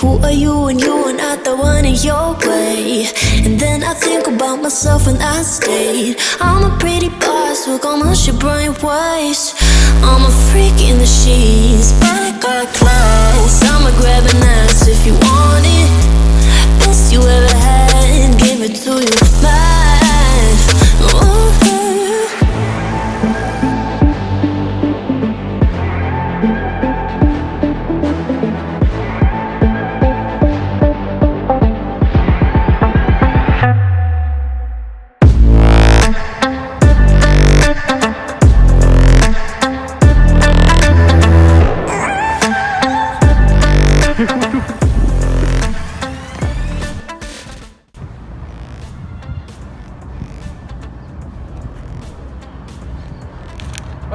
who are you when you are not the one in your way? And then I think about myself and I stayed. I'm a pretty boss with almost your brain waves. I'm a freak in the sheets, but I got. I'ma grab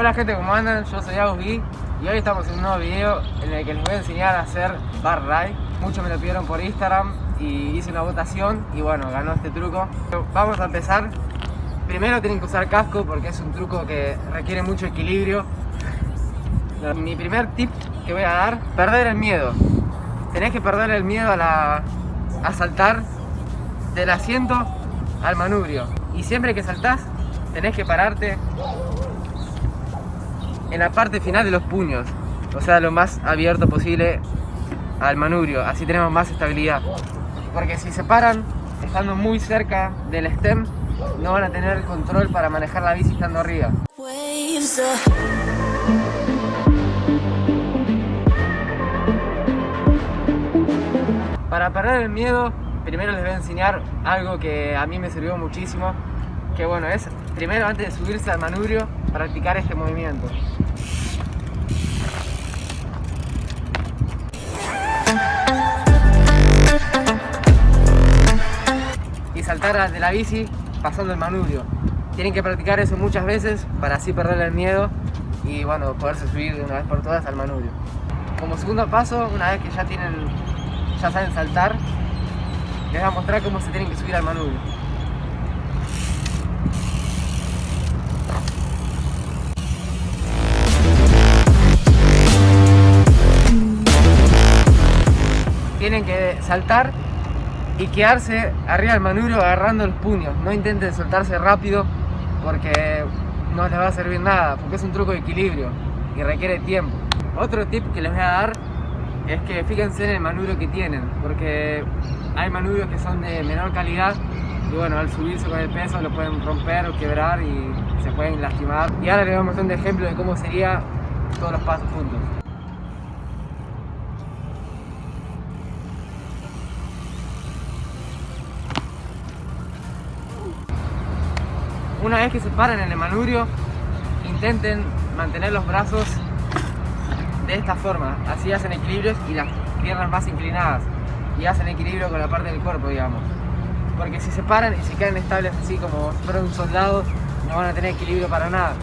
Hola gente, ¿cómo andan? Yo soy Agustín y hoy estamos en un nuevo video en el que les voy a enseñar a hacer bar ride. Muchos me lo pidieron por Instagram y hice una votación y bueno, ganó este truco. Vamos a empezar. Primero tienen que usar casco porque es un truco que requiere mucho equilibrio. Mi primer tip que voy a dar, perder el miedo. Tenés que perder el miedo a, la, a saltar del asiento al manubrio. Y siempre que saltás, tenés que pararte en la parte final de los puños, o sea, lo más abierto posible al manubrio, así tenemos más estabilidad. Porque si se paran estando muy cerca del stem, no van a tener control para manejar la bici estando arriba. Para perder el miedo, primero les voy a enseñar algo que a mí me sirvió muchísimo, que bueno, es primero antes de subirse al manubrio, practicar este movimiento. y saltar de la bici pasando el manubrio. Tienen que practicar eso muchas veces para así perder el miedo y bueno, poderse subir de una vez por todas al manubrio. Como segundo paso, una vez que ya tienen, ya saben saltar, les voy a mostrar cómo se tienen que subir al manubrio. Tienen que saltar y quedarse arriba del manubrio agarrando los puños. No intenten soltarse rápido porque no les va a servir nada, porque es un truco de equilibrio y requiere tiempo. Otro tip que les voy a dar es que fíjense en el manubrio que tienen, porque hay manubrios que son de menor calidad y bueno, al subirse con el peso lo pueden romper o quebrar y se pueden lastimar. Y ahora les voy a mostrar un ejemplo de cómo sería todos los pasos juntos. Una vez que se paran en el manubrio, intenten mantener los brazos de esta forma. Así hacen equilibrios y las piernas más inclinadas. Y hacen equilibrio con la parte del cuerpo, digamos. Porque si se paran y se quedan estables así como si fueran un soldado, no van a tener equilibrio para nada.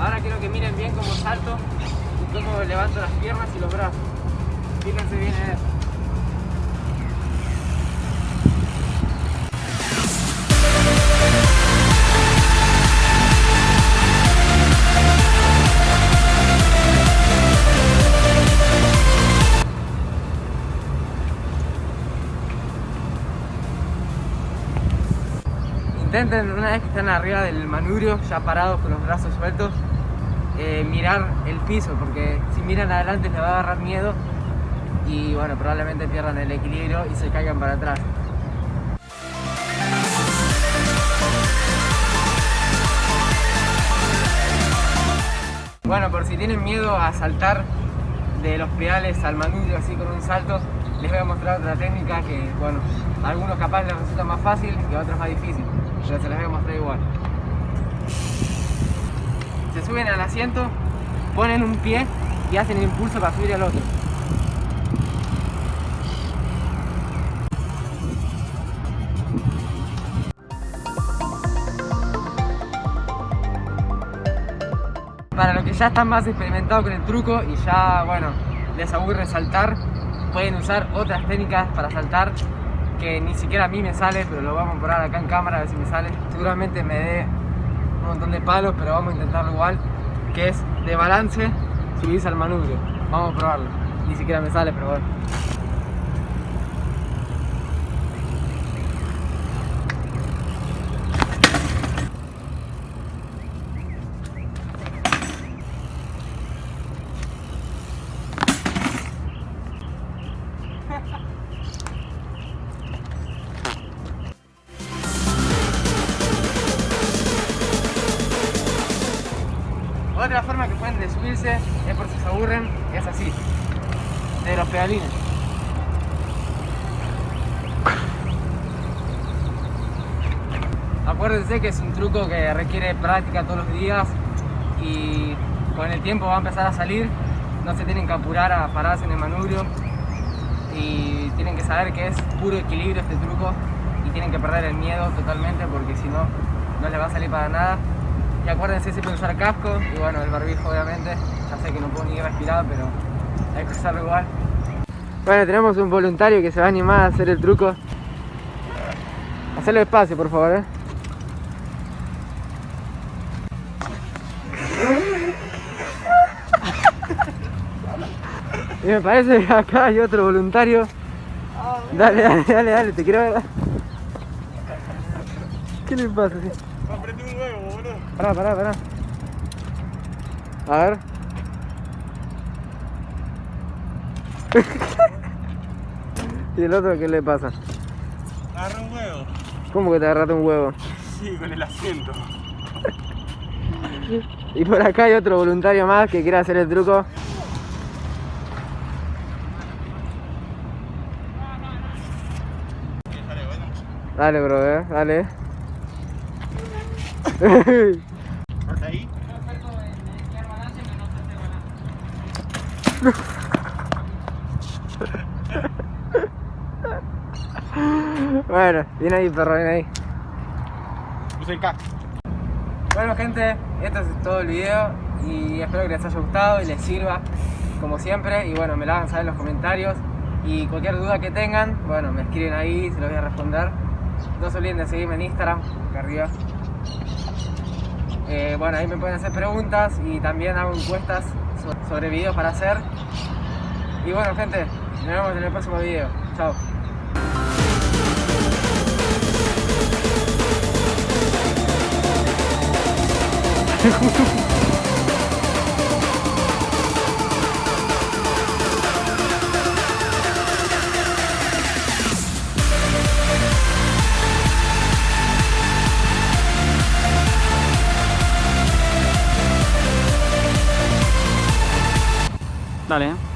Ahora quiero que miren bien cómo salto y cómo levanto las piernas y los brazos. Fíjense bien en eso. Intenten una vez que están arriba del manubrio, ya parados con los brazos sueltos, eh, mirar el piso, porque si miran adelante les va a agarrar miedo y bueno, probablemente pierdan el equilibrio y se caigan para atrás. Bueno, por si tienen miedo a saltar de los pedales al manubrio así con un salto, les voy a mostrar otra técnica que, bueno, a algunos capaz les resulta más fácil y a otros más difícil, pero se las voy a mostrar igual. Se suben al asiento, ponen un pie y hacen el impulso para subir al otro. Para los que ya están más experimentados con el truco y ya, bueno, les aburre saltar, pueden usar otras técnicas para saltar que ni siquiera a mí me sale, pero lo vamos a probar acá en cámara a ver si me sale. Seguramente me dé un montón de palos, pero vamos a intentarlo igual, que es de balance subirse al manubrio. Vamos a probarlo. Ni siquiera me sale, pero bueno. Otra forma que pueden de subirse es por si se aburren, es así, de los pedalines. Acuérdense que es un truco que requiere práctica todos los días y con el tiempo va a empezar a salir. No se tienen que apurar a pararse en el manubrio y tienen que saber que es puro equilibrio este truco y tienen que perder el miedo totalmente porque si no, no les va a salir para nada. Y acuérdense siempre usar casco y bueno, el barbijo obviamente. Ya sé que no puedo ni respirar, pero hay que usarlo igual. Bueno, tenemos un voluntario que se va a animar a hacer el truco. Hacerlo despacio, por favor, ¿eh? Y me parece que acá hay otro voluntario. Dale, dale, dale, dale, te quiero ver. ¿Qué le pasa? Aprendí un huevo, boludo. Pará, pará, pará. A ver. ¿Y el otro qué le pasa? Agarré un huevo. ¿Cómo que te agarraste un huevo? Sí, con el asiento. Y por acá hay otro voluntario más que quiere hacer el truco. Dale, bro, eh, dale. Bueno, viene ahí, perro, viene ahí. Bueno gente, esto es todo el video y espero que les haya gustado y les sirva como siempre y bueno, me la hagan saber en los comentarios y cualquier duda que tengan, bueno, me escriben ahí, se los voy a responder. No se olviden de seguirme en Instagram, acá arriba. Eh, bueno, ahí me pueden hacer preguntas y también hago encuestas so- sobre videos para hacer. Y bueno gente, nos vemos en el próximo video. Chao. ¿eh?